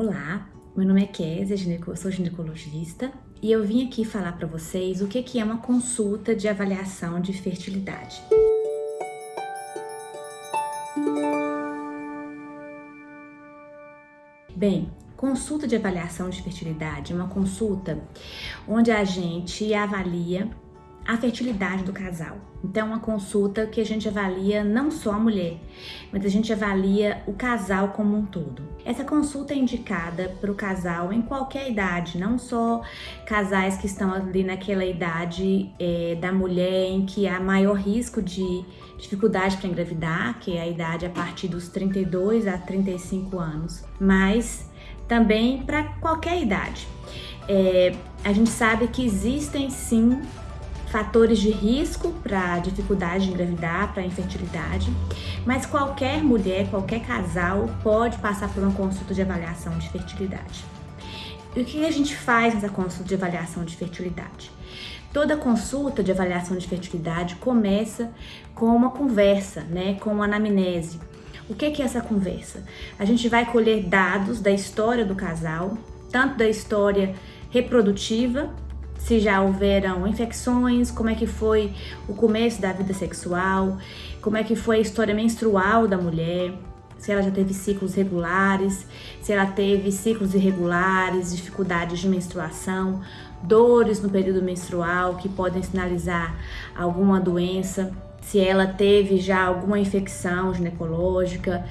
Olá, meu nome é Kézia, sou ginecologista e eu vim aqui falar para vocês o que é uma consulta de avaliação de fertilidade. Bem, consulta de avaliação de fertilidade é uma consulta onde a gente avalia a fertilidade do casal. Então, é uma consulta que a gente avalia não só a mulher, mas a gente avalia o casal como um todo. Essa consulta é indicada para o casal em qualquer idade, não só casais que estão ali naquela idade é, da mulher em que há maior risco de dificuldade para engravidar, que é a idade a partir dos 32 a 35 anos, mas também para qualquer idade. É, a gente sabe que existem sim fatores de risco para dificuldade de engravidar, para infertilidade, mas qualquer mulher, qualquer casal pode passar por uma consulta de avaliação de fertilidade. E o que a gente faz nessa consulta de avaliação de fertilidade? Toda consulta de avaliação de fertilidade começa com uma conversa, né, com uma anamnese. O que é essa conversa? A gente vai colher dados da história do casal, tanto da história reprodutiva se já houveram infecções, como é que foi o começo da vida sexual, como é que foi a história menstrual da mulher, se ela já teve ciclos regulares, se ela teve ciclos irregulares, dificuldades de menstruação, dores no período menstrual que podem sinalizar alguma doença, se ela teve já alguma infecção ginecológica,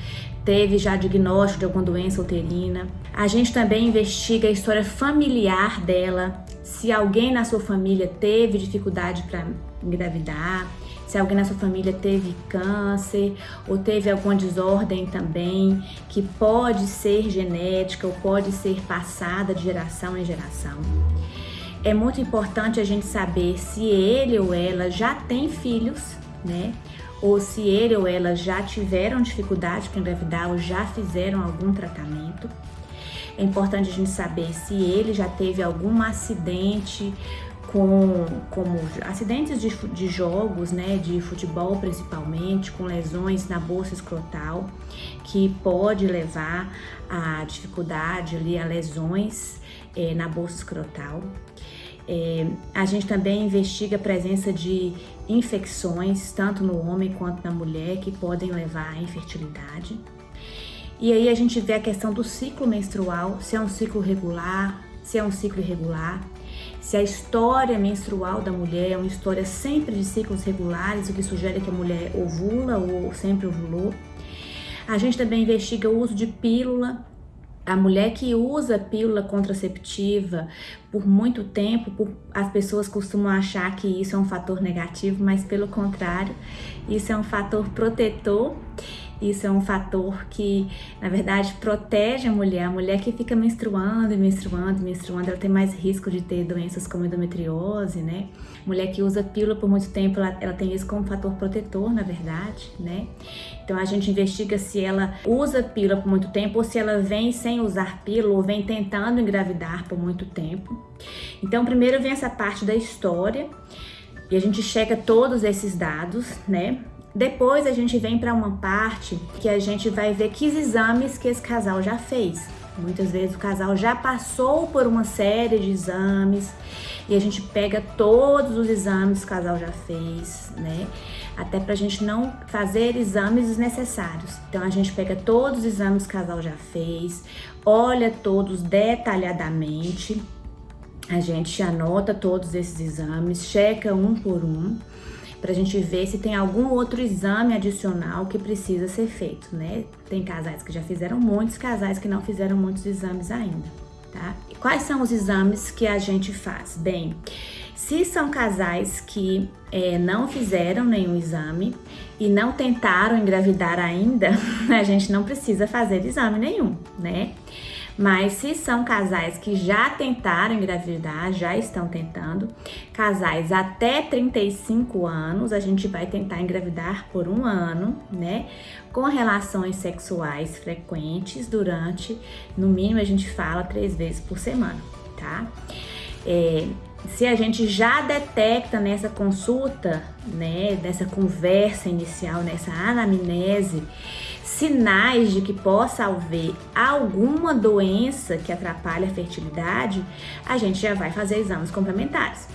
teve já diagnóstico de alguma doença uterina. A gente também investiga a história familiar dela, se alguém na sua família teve dificuldade para engravidar, se alguém na sua família teve câncer ou teve alguma desordem também, que pode ser genética ou pode ser passada de geração em geração. É muito importante a gente saber se ele ou ela já tem filhos, né? ou se ele ou ela já tiveram dificuldade para engravidar ou já fizeram algum tratamento. É importante a gente saber se ele já teve algum acidente com como acidentes de, de jogos, né, de futebol principalmente, com lesões na bolsa escrotal, que pode levar a dificuldade ali, a lesões é, na bolsa escrotal. É, a gente também investiga a presença de infecções, tanto no homem quanto na mulher, que podem levar à infertilidade. E aí a gente vê a questão do ciclo menstrual, se é um ciclo regular, se é um ciclo irregular, se a história menstrual da mulher é uma história sempre de ciclos regulares, o que sugere que a mulher ovula ou sempre ovulou. A gente também investiga o uso de pílula a mulher que usa pílula contraceptiva por muito tempo, por, as pessoas costumam achar que isso é um fator negativo, mas pelo contrário, isso é um fator protetor isso é um fator que, na verdade, protege a mulher. A mulher que fica menstruando e menstruando e menstruando, ela tem mais risco de ter doenças como endometriose, né? Mulher que usa pílula por muito tempo, ela, ela tem isso como fator protetor, na verdade, né? Então a gente investiga se ela usa pílula por muito tempo ou se ela vem sem usar pílula ou vem tentando engravidar por muito tempo. Então primeiro vem essa parte da história e a gente checa todos esses dados, né? Depois a gente vem para uma parte que a gente vai ver que exames que esse casal já fez. Muitas vezes o casal já passou por uma série de exames e a gente pega todos os exames que o casal já fez, né? Até pra gente não fazer exames desnecessários. Então a gente pega todos os exames que o casal já fez, olha todos detalhadamente, a gente anota todos esses exames, checa um por um para a gente ver se tem algum outro exame adicional que precisa ser feito, né? Tem casais que já fizeram muitos, casais que não fizeram muitos exames ainda, tá? E quais são os exames que a gente faz? Bem, se são casais que é, não fizeram nenhum exame e não tentaram engravidar ainda, a gente não precisa fazer exame nenhum, né? Mas se são casais que já tentaram engravidar, já estão tentando, casais até 35 anos, a gente vai tentar engravidar por um ano, né? Com relações sexuais frequentes durante, no mínimo a gente fala três vezes por semana, tá? É, se a gente já detecta nessa consulta, né, nessa conversa inicial, nessa anamnese, sinais de que possa haver alguma doença que atrapalhe a fertilidade, a gente já vai fazer exames complementares.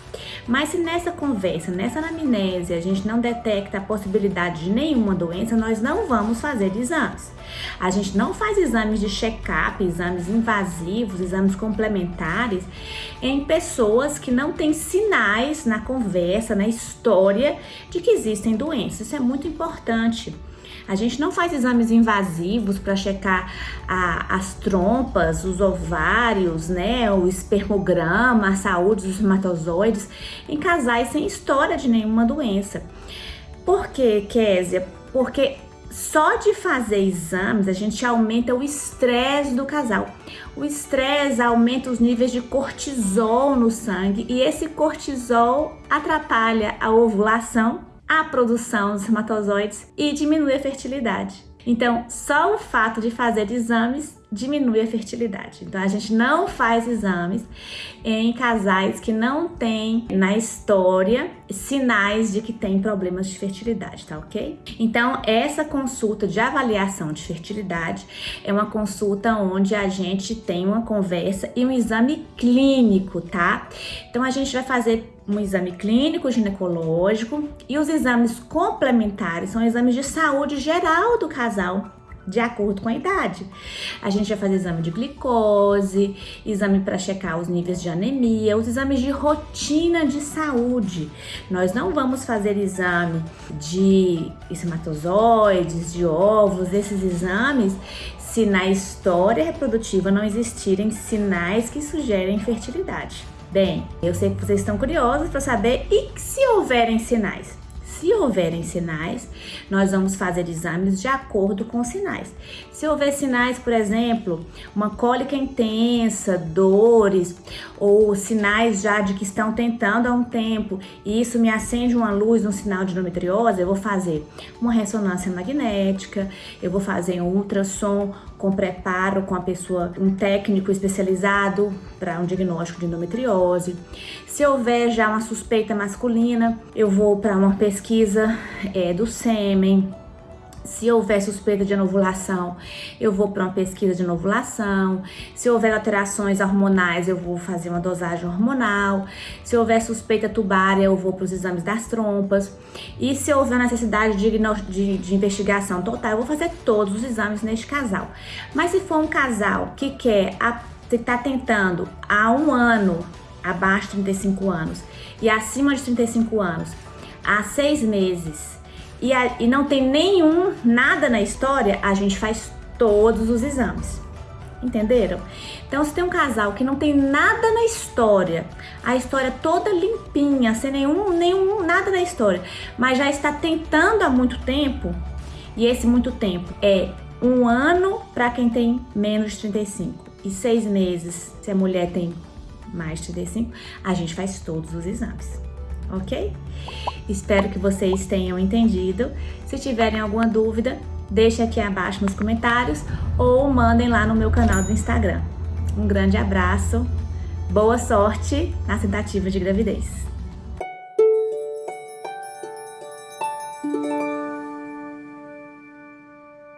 Mas se nessa conversa, nessa anamnese, a gente não detecta a possibilidade de nenhuma doença, nós não vamos fazer exames. A gente não faz exames de check-up, exames invasivos, exames complementares em pessoas que não têm sinais na conversa, na história de que existem doenças. Isso é muito importante. A gente não faz exames invasivos para checar a, as trompas, os ovários, né, o espermograma, a saúde dos espermatozoides em casais sem história de nenhuma doença. Por quê, Késia? Porque só de fazer exames a gente aumenta o estresse do casal. O estresse aumenta os níveis de cortisol no sangue e esse cortisol atrapalha a ovulação a produção dos espermatozoides e diminui a fertilidade. Então, só o fato de fazer exames diminui a fertilidade. Então, a gente não faz exames em casais que não têm na história sinais de que tem problemas de fertilidade, tá ok? Então, essa consulta de avaliação de fertilidade é uma consulta onde a gente tem uma conversa e um exame clínico, tá? Então, a gente vai fazer um exame clínico ginecológico e os exames complementares são exames de saúde geral do casal, de acordo com a idade. A gente vai fazer exame de glicose, exame para checar os níveis de anemia, os exames de rotina de saúde. Nós não vamos fazer exame de espermatozoides, de óvulos, esses exames, se na história reprodutiva não existirem sinais que sugerem fertilidade. Bem, eu sei que vocês estão curiosos para saber e se houverem sinais. Se houverem sinais, nós vamos fazer exames de acordo com os sinais. Se houver sinais, por exemplo, uma cólica intensa, dores, ou sinais já de que estão tentando há um tempo, e isso me acende uma luz, um sinal de endometriose, eu vou fazer uma ressonância magnética, eu vou fazer um ultrassom com preparo com a pessoa, um técnico especializado para um diagnóstico de endometriose. Se houver já uma suspeita masculina, eu vou para uma pesquisa é, do sêmen, se houver suspeita de anovulação, eu vou para uma pesquisa de anovulação. Se houver alterações hormonais, eu vou fazer uma dosagem hormonal. Se houver suspeita tubária, eu vou para os exames das trompas. E se houver necessidade de, de, de investigação total, eu vou fazer todos os exames neste casal. Mas se for um casal que quer estar tá tentando há um ano, abaixo de 35 anos, e acima de 35 anos, há seis meses, e, a, e não tem nenhum, nada na história, a gente faz todos os exames. Entenderam? Então, se tem um casal que não tem nada na história, a história toda limpinha, sem nenhum, nenhum nada na história, mas já está tentando há muito tempo, e esse muito tempo é um ano para quem tem menos de 35 e seis meses se a mulher tem mais de 35, a gente faz todos os exames ok? Espero que vocês tenham entendido. Se tiverem alguma dúvida, deixe aqui abaixo nos comentários ou mandem lá no meu canal do Instagram. Um grande abraço, boa sorte na tentativa de gravidez.